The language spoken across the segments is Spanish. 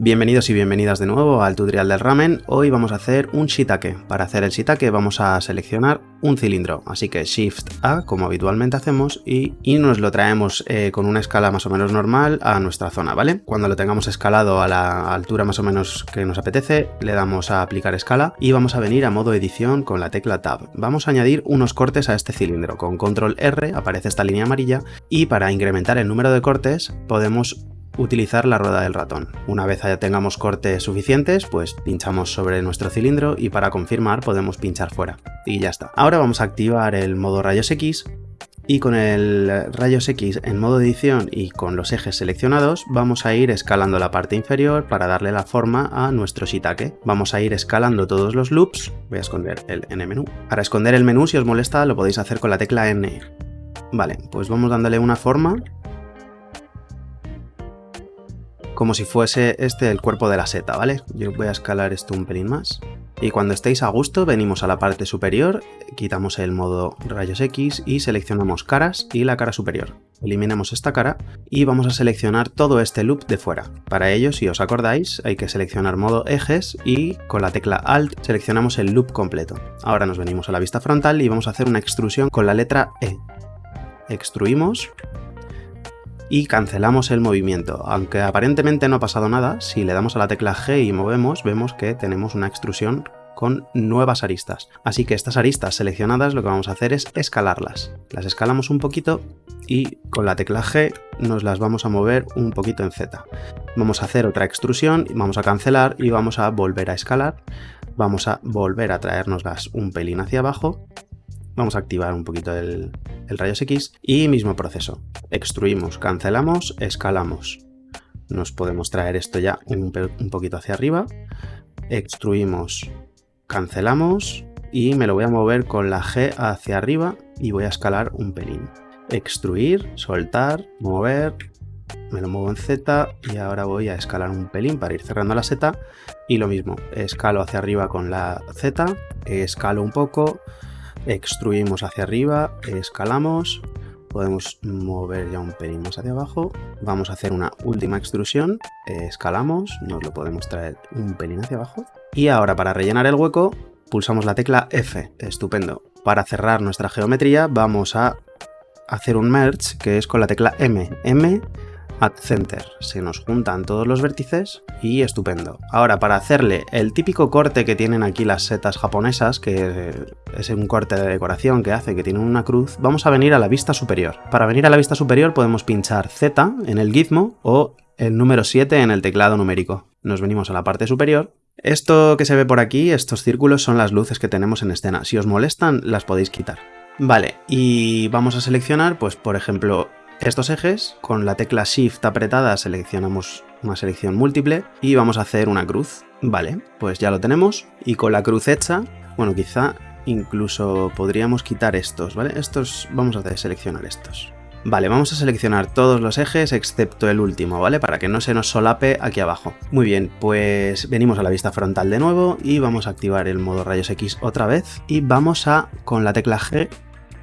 Bienvenidos y bienvenidas de nuevo al tutorial del ramen. Hoy vamos a hacer un shiitake. Para hacer el shiitake vamos a seleccionar un cilindro, así que Shift A como habitualmente hacemos y, nos lo traemos eh, con una escala más o menos normal a nuestra zona, ¿vale? Cuando lo tengamos escalado a la altura más o menos que nos apetece, le damos a aplicar escala y vamos a venir a modo edición con la tecla Tab. Vamos a añadir unos cortes a este cilindro. Con Control R aparece esta línea amarilla y para incrementar el número de cortes podemos utilizar la rueda del ratón. Una vez ya tengamos cortes suficientes, pues pinchamos sobre nuestro cilindro y para confirmar podemos pinchar fuera. Y ya está. Ahora vamos a activar el modo rayos X y con el rayos X en modo edición y con los ejes seleccionados vamos a ir escalando la parte inferior para darle la forma a nuestro shiitake. Vamos a ir escalando todos los loops, voy a esconder el N menú. Para esconder el menú si os molesta lo podéis hacer con la tecla N. Vale, pues vamos dándole una forma como si fuese este el cuerpo de la seta, ¿vale? Yo voy a escalar esto un pelín más. Y cuando estéis a gusto, venimos a la parte superior, quitamos el modo rayos X y seleccionamos caras y la cara superior. Eliminamos esta cara y vamos a seleccionar todo este loop de fuera. Para ello, si os acordáis, hay que seleccionar modo ejes y con la tecla Alt seleccionamos el loop completo. Ahora nos venimos a la vista frontal y vamos a hacer una extrusión con la letra E. Extruimos y cancelamos el movimiento. Aunque aparentemente no ha pasado nada, si le damos a la tecla G y movemos, vemos que tenemos una extrusión con nuevas aristas. Así que estas aristas seleccionadas lo que vamos a hacer es escalarlas. Las escalamos un poquito y con la tecla G nos las vamos a mover un poquito en Z. Vamos a hacer otra extrusión, vamos a cancelar y vamos a volver a escalar. Vamos a volver a traernoslas un pelín hacia abajo Vamos a activar un poquito el, rayos X y mismo proceso. Extruimos, cancelamos, escalamos. Nos podemos traer esto ya un, un poquito hacia arriba. Extruimos, cancelamos y me lo voy a mover con la G hacia arriba y voy a escalar un pelín. Extruir, soltar, mover, me lo muevo en Z y ahora voy a escalar un pelín para ir cerrando la seta y lo mismo, escalo hacia arriba con la Z, escalo un poco, extruimos hacia arriba, escalamos, podemos mover ya un pelín más hacia abajo, vamos a hacer una última extrusión, escalamos, nos lo podemos traer un pelín hacia abajo, y ahora para rellenar el hueco pulsamos la tecla F, estupendo. Para cerrar nuestra geometría vamos a hacer un merge que es con la tecla M, M Add Center. Se nos juntan todos los vértices y estupendo. Ahora, para hacerle el típico corte que tienen aquí las setas japonesas, que es un corte de decoración que hace que tiene una cruz, vamos a venir a la vista superior. Para venir a la vista superior podemos pinchar Z en el gizmo o el número 7 en el teclado numérico. Nos venimos a la parte superior esto que se ve por aquí, estos círculos, son las luces que tenemos en escena. Si os molestan, las podéis quitar. Vale, y vamos a seleccionar, pues por ejemplo, estos ejes, con la tecla Shift apretada seleccionamos una selección múltiple y vamos a hacer una cruz. Vale, pues ya lo tenemos y con la cruz hecha, bueno, quizá incluso podríamos quitar estos, ¿vale? Estos, vamos a seleccionar estos. Vale, vamos a seleccionar todos los ejes excepto el último, ¿vale? Para que no se nos solape aquí abajo. Muy bien, pues venimos a la vista frontal de nuevo y vamos a activar el modo rayos X otra vez y vamos a, con la tecla G,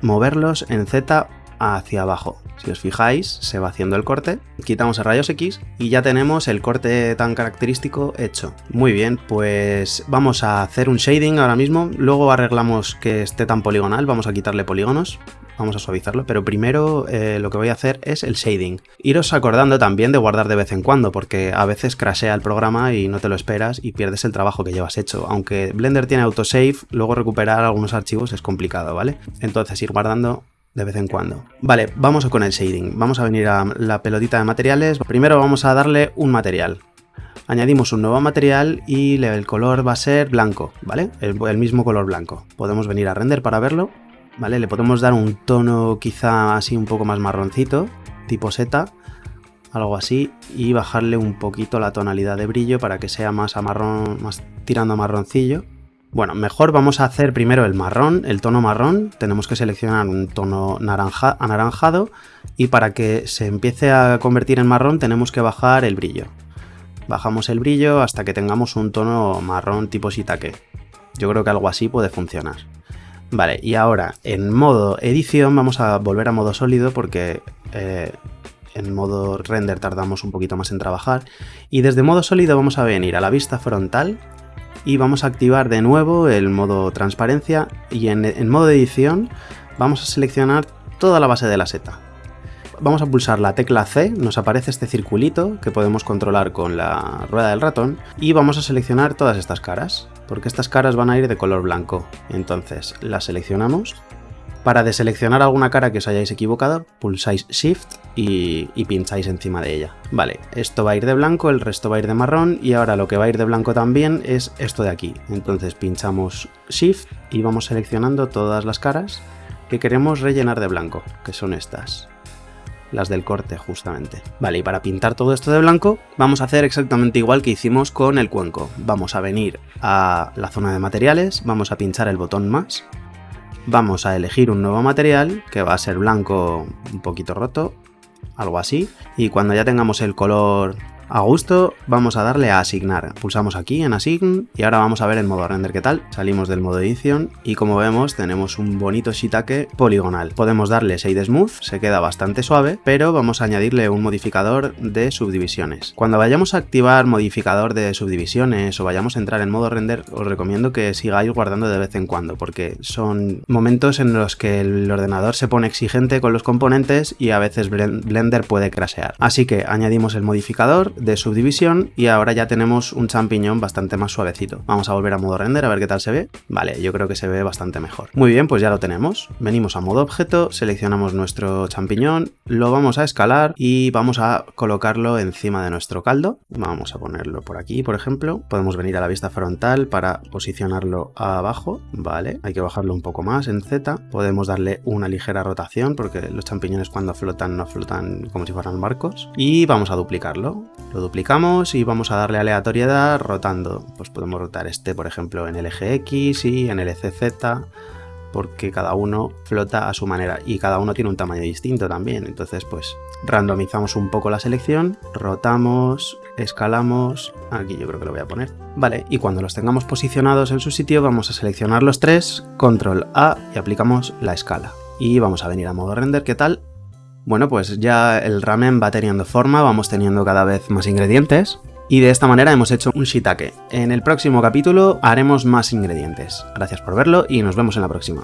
moverlos en Z hacia abajo. Si os fijáis, se va haciendo el corte, quitamos el rayos X y ya tenemos el corte tan característico hecho. Muy bien, pues vamos a hacer un shading ahora mismo, luego arreglamos que esté tan poligonal, vamos a quitarle polígonos, vamos a suavizarlo, pero primero eh, lo que voy a hacer es el shading. Iros acordando también de guardar de vez en cuando, porque a veces crashea el programa y no te lo esperas y pierdes el trabajo que llevas hecho. Aunque Blender tiene autosave, luego recuperar algunos archivos es complicado, ¿vale? Entonces ir guardando de vez en cuando. Vale, vamos con el shading. Vamos a venir a la pelotita de materiales. Primero vamos a darle un material. Añadimos un nuevo material y el color va a ser blanco, ¿vale? El, mismo color blanco. Podemos venir a render para verlo, ¿vale? Le podemos dar un tono quizá así un poco más marroncito, tipo seta, algo así, y bajarle un poquito la tonalidad de brillo para que sea más a marrón, más tirando a marroncillo. Bueno, mejor vamos a hacer primero el marrón, el tono marrón. Tenemos que seleccionar un tono naranja, anaranjado y para que se empiece a convertir en marrón tenemos que bajar el brillo. Bajamos el brillo hasta que tengamos un tono marrón tipo shiitake. Yo creo que algo así puede funcionar. Vale, y ahora en modo edición vamos a volver a modo sólido porque eh, en modo render tardamos un poquito más en trabajar. Y desde modo sólido vamos a venir a la vista frontal y vamos a activar de nuevo el modo transparencia y en, modo edición vamos a seleccionar toda la base de la seta. Vamos a pulsar la tecla C, nos aparece este circulito que podemos controlar con la rueda del ratón y vamos a seleccionar todas estas caras, porque estas caras van a ir de color blanco. Entonces las seleccionamos. Para deseleccionar alguna cara que os hayáis equivocado, pulsáis Shift y, pincháis encima de ella. Vale, esto va a ir de blanco, el resto va a ir de marrón y ahora lo que va a ir de blanco también es esto de aquí. Entonces pinchamos Shift y vamos seleccionando todas las caras que queremos rellenar de blanco, que son estas las del corte justamente. Vale, y para pintar todo esto de blanco vamos a hacer exactamente igual que hicimos con el cuenco. Vamos a venir a la zona de materiales, vamos a pinchar el botón más, vamos a elegir un nuevo material que va a ser blanco un poquito roto, algo así, y cuando ya tengamos el color a gusto, vamos a darle a asignar. Pulsamos aquí en Assign y ahora vamos a ver el modo render qué tal. Salimos del modo edición y como vemos tenemos un bonito shiitake poligonal. Podemos darle Shade Smooth, se queda bastante suave, pero vamos a añadirle un modificador de subdivisiones. Cuando vayamos a activar modificador de subdivisiones o vayamos a entrar en modo render, os recomiendo que sigáis guardando de vez en cuando, porque son momentos en los que el ordenador se pone exigente con los componentes y a veces Blender puede crashear. Así que añadimos el modificador, de subdivisión y ahora ya tenemos un champiñón bastante más suavecito. Vamos a volver a modo render a ver qué tal se ve. Vale, yo creo que se ve bastante mejor. Muy bien, pues ya lo tenemos. Venimos a modo objeto, seleccionamos nuestro champiñón, lo vamos a escalar y vamos a colocarlo encima de nuestro caldo. Vamos a ponerlo por aquí, por ejemplo. Podemos venir a la vista frontal para posicionarlo abajo. Vale, hay que bajarlo un poco más en Z. Podemos darle una ligera rotación porque los champiñones cuando flotan no flotan como si fueran barcos. Y vamos a duplicarlo. Lo duplicamos y vamos a darle aleatoriedad rotando. Pues podemos rotar este, por ejemplo, en el eje X y en el eje Z, porque cada uno flota a su manera y cada uno tiene un tamaño distinto también. Entonces, pues randomizamos un poco la selección, rotamos, escalamos, aquí yo creo que lo voy a poner. Vale, y cuando los tengamos posicionados en su sitio, vamos a seleccionar los tres, control A y aplicamos la escala. Y vamos a venir a modo render, ¿qué tal? Bueno, pues ya el ramen va teniendo forma, vamos teniendo cada vez más ingredientes. Y de esta manera hemos hecho un shiitake. En el próximo capítulo haremos más ingredientes. Gracias por verlo y nos vemos en la próxima.